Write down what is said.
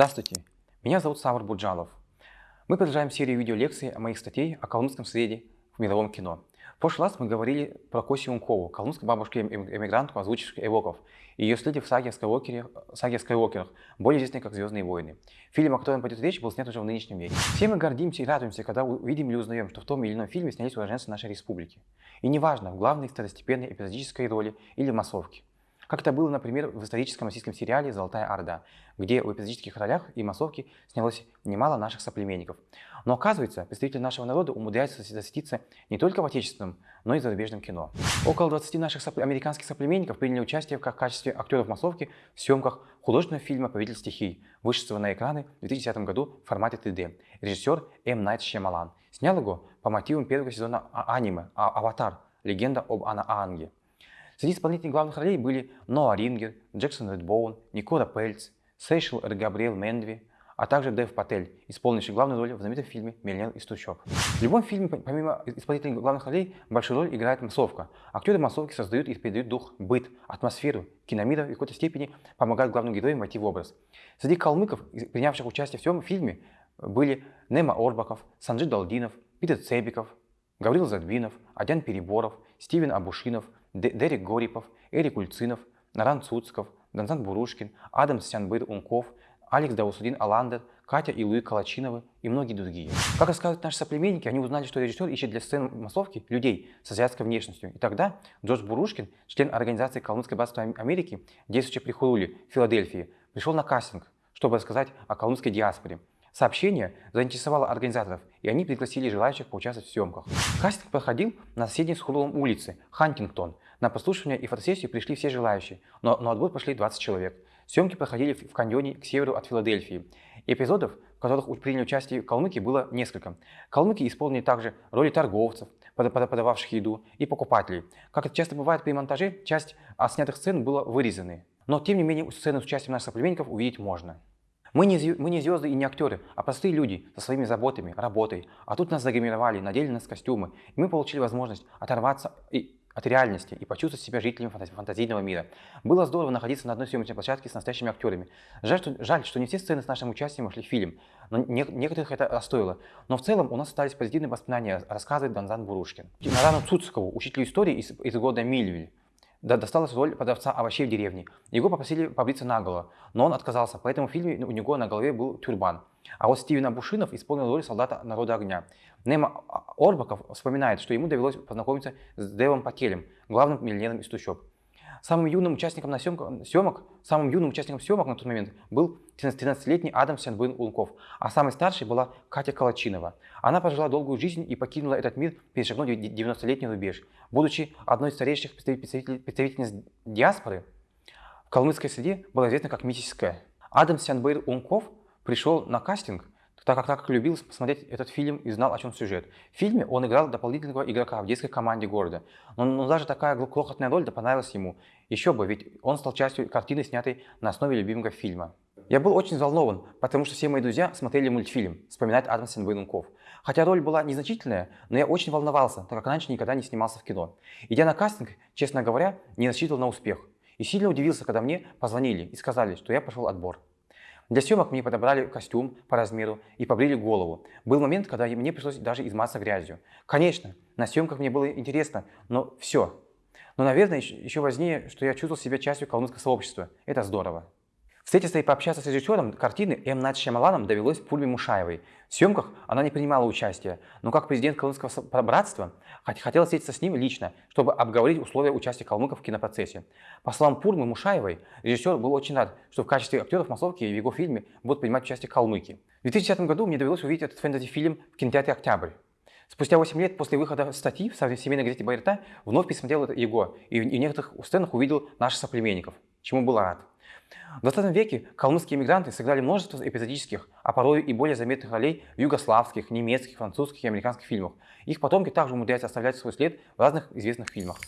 Здравствуйте, меня зовут Савр Буджалов. Мы продолжаем серию видеолекций о моих статей о калмыцком среде в мировом кино. В прошлый раз мы говорили про Коси Ункову, калмыцкую бабушку-эмигрантку, озвучившую Эвоков, и ее следе в саге о Скайуокере, саге о Скайуокерах, более известной как «Звездные войны». Фильм, о котором пойдет речь, был снят уже в нынешнем веке. Все мы гордимся и радуемся, когда увидим или узнаем, что в том или ином фильме снялись уроженцы нашей республики. И неважно, в главной, второстепенной, эпизодической роли или массовке. Как это было, например, в историческом российском сериале «Золотая Орда», где в эпизодических ролях и массовке снялось немало наших соплеменников. Но оказывается, представители нашего народа умудряются засветиться не только в отечественном, но и зарубежном кино. Около 20 наших сопл... американских соплеменников приняли участие в качестве актеров массовки в съемках художественного фильма «Повелитель стихий», вышедшего на экраны в 2010 году в формате 3D. Режиссер М. Найт Шьямалан. Снял его по мотивам первого сезона а, аниме а, «Аватар. Легенда об Анаанге». Среди исполнителей главных ролей были Ноа Рингер, Джексон Редбоун, Никола Пельц, Сейшел Габриэл Мендви, а также Дэв Патель, исполнивший главную роль в знаменитом фильме «Миллионер из трущоб». В любом фильме, помимо исполнителей главных ролей, большую роль играет массовка. Актеры массовки создают и передают дух, быт, атмосферу киномира и в какой-то степени помогают главным героям войти в образ. Среди калмыков, принявших участие в всем фильме, были Нема Орбаков, Санджи Далдинов, Питер Цебиков, Гаврил Задвинов, Адян Переборов, Стивен Абушинов, Дерек Горипов, Эрик Ульцинов, Наран Цуцков, Данзан Бурушкин, Адам Сянбыр Унков, Алекс Даусудин Аландер, Катя и Луи Калачиновы и многие другие. Как рассказывают наши соплеменники, они узнали, что режиссер ищет для сцены массовки людей с азиатской внешностью. И тогда Джордж Бурушкин, член организации Калмыцкое братство Америки, действующий при Хуруле, Филадельфии, пришел на кастинг, чтобы рассказать о калмыцкой диаспоре. Сообщение заинтересовало организаторов, и они пригласили желающих поучаствовать в съемках. Кастинг проходил на соседней с Хурулом улице, Хантингтон. На послушивание и фотосессию пришли все желающие, но на отбор пошли 20 человек. Съемки проходили в каньоне к северу от Филадельфии. Эпизодов, в которых приняли участие калмыки, было несколько. Калмыки исполнили также роли торговцев, подававших еду, и покупателей. Как это часто бывает при монтаже, часть снятых сцен была вырезаны. Но тем не менее сцены с участием наших соплеменников увидеть можно. Мы не, мы не звезды и не актеры, а простые люди со своими заботами, работой. А тут нас загримировали, надели нас костюмы. И мы получили возможность оторваться и, от реальности и почувствовать себя жителями фантазийного мира. Было здорово находиться на одной съемочной площадке с настоящими актерами. Жаль что, жаль, что не все сцены с нашим участием вошли в фильм, но не, некоторых это расстроило. Но в целом у нас остались позитивные воспоминания, рассказывает Донзан Бурушкин. Нарану Цуцкову, учителю истории из, из года Мильвиль досталась роль продавца овощей в деревне. Его попросили побриться наголо, но он отказался, поэтому в фильме у него на голове был тюрбан. А вот Стивен Абушинов исполнил роль солдата народа огня. Нема Орбаков вспоминает, что ему довелось познакомиться с Дэвом Пакелем, главным миллионером из трущоб. Самым юным участником на съемках, съемок, самым юным участником съемок на тот момент был 13-летний Адам Сянбын Улков, а самой старшей была Катя Калачинова. Она прожила долгую жизнь и покинула этот мир, перешагнув 90-летний рубеж. Будучи одной из старейших представителей, представительниц диаспоры, в калмыцкой среде была известна как миссическая. Адам Сянбыр Улков пришел на кастинг так как, так как любил посмотреть этот фильм и знал, о чем сюжет. В фильме он играл дополнительного игрока в детской команде города. Но, но даже такая крохотная роль да понравилась ему. Еще бы, ведь он стал частью картины, снятой на основе любимого фильма. Я был очень взволнован, потому что все мои друзья смотрели мультфильм, вспоминает Адам Сенбейнунков. Хотя роль была незначительная, но я очень волновался, так как раньше никогда не снимался в кино. Идя на кастинг, честно говоря, не рассчитывал на успех. И сильно удивился, когда мне позвонили и сказали, что я прошел отбор. Для съемок мне подобрали костюм по размеру и побрили голову. Был момент, когда мне пришлось даже измазаться грязью. Конечно, на съемках мне было интересно, но все. Но, наверное, еще важнее, что я чувствовал себя частью калмыцкого сообщества. Это здорово. Встретиться и пообщаться с режиссером картины М. Над Шамаланом довелось Пульме Мушаевой. В съемках она не принимала участия, но как президент Калмыцкого братства хотела встретиться с ним лично, чтобы обговорить условия участия калмыков в кинопроцессе. По словам Пульмы Мушаевой, режиссер был очень рад, что в качестве актеров массовки в его фильме будут принимать участие калмыки. В 2010 году мне довелось увидеть этот фэнтези-фильм в кинотеатре «Октябрь». Спустя 8 лет после выхода статьи в семейной газете «Байрта» вновь пересмотрел его и в некоторых сценах увидел наших соплеменников, чему был рад. В 20 веке калмыцкие иммигранты сыграли множество эпизодических, а порой и более заметных ролей в югославских, немецких, французских и американских фильмах. Их потомки также умудряются оставлять свой след в разных известных фильмах.